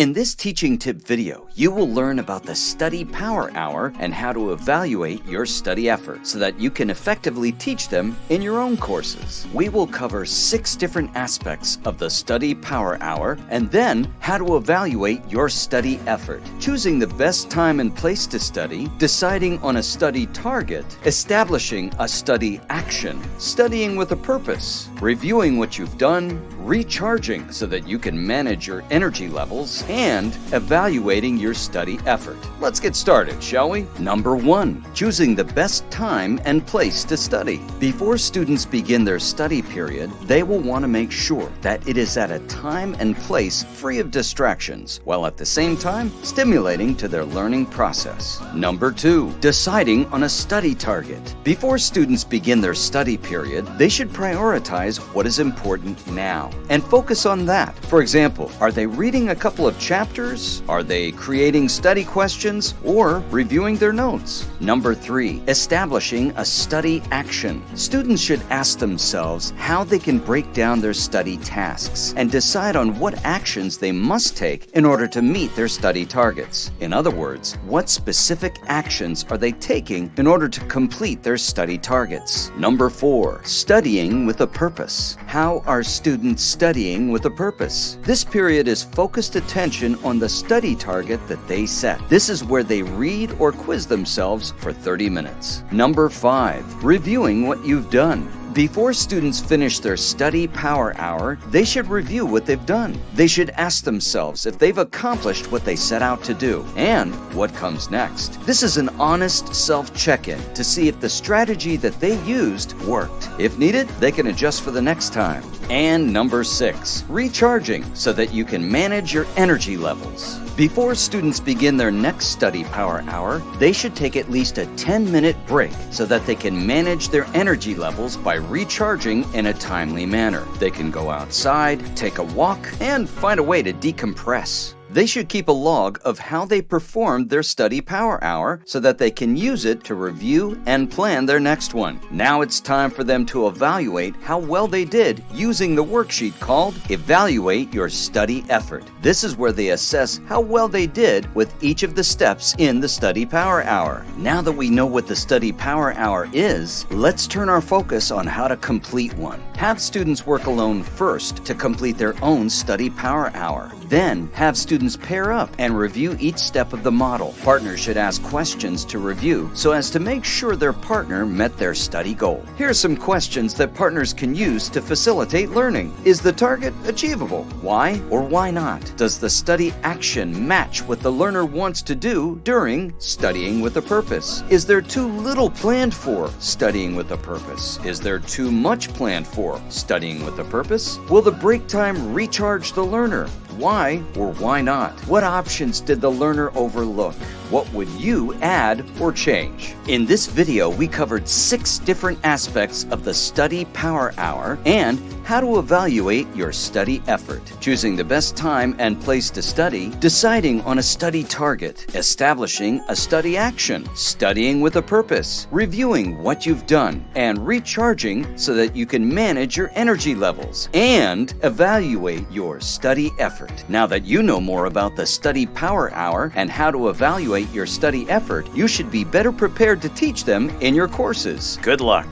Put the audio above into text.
In this teaching tip video, you will learn about the Study Power Hour and how to evaluate your study effort so that you can effectively teach them in your own courses. We will cover six different aspects of the Study Power Hour and then how to evaluate your study effort, choosing the best time and place to study, deciding on a study target, establishing a study action, studying with a purpose, reviewing what you've done, recharging so that you can manage your energy levels, and evaluating your study effort. Let's get started, shall we? Number one, choosing the best time and place to study. Before students begin their study period, they will want to make sure that it is at a time and place free of distractions, while at the same time stimulating to their learning process. Number two, deciding on a study target. Before students begin their study period, they should prioritize what is important now and focus on that. For example, are they reading a couple of chapters? Are they creating study questions or reviewing their notes? Number three, establishing a study action. Students should ask themselves how they can break down their study tasks and decide on what actions they must take in order to meet their study targets. In other words, what specific actions are they taking in order to complete their study targets? Number four, studying with a purpose. How are students studying with a purpose? This period is focused attention on the study target that they set. This is where they read or quiz themselves for 30 minutes. Number five, reviewing what you've done. Before students finish their study power hour, they should review what they've done. They should ask themselves if they've accomplished what they set out to do and what comes next. This is an honest self check in to see if the strategy that they used worked. If needed, they can adjust for the next time. And number six, recharging so that you can manage your energy levels. Before students begin their next study power hour, they should take at least a 10 minute break so that they can manage their energy levels by recharging in a timely manner. They can go outside, take a walk, and find a way to decompress. They should keep a log of how they performed their study power hour so that they can use it to review and plan their next one. Now it's time for them to evaluate how well they did using the worksheet called Evaluate Your Study Effort. This is where they assess how well they did with each of the steps in the study power hour. Now that we know what the study power hour is, let's turn our focus on how to complete one. Have students work alone first to complete their own study power hour. Then have students pair up and review each step of the model. Partners should ask questions to review so as to make sure their partner met their study goal. Here are some questions that partners can use to facilitate learning. Is the target achievable? Why or why not? Does the study action match what the learner wants to do during studying with a purpose? Is there too little planned for studying with a purpose? Is there too much planned for studying with a purpose? Will the break time recharge the learner? Why or why not? What options did the learner overlook? What would you add or change? In this video, we covered six different aspects of the Study Power Hour and how to evaluate your study effort, choosing the best time and place to study, deciding on a study target, establishing a study action, studying with a purpose, reviewing what you've done, and recharging so that you can manage your energy levels and evaluate your study effort. Now that you know more about the Study Power Hour and how to evaluate your study effort, you should be better prepared to teach them in your courses. Good luck!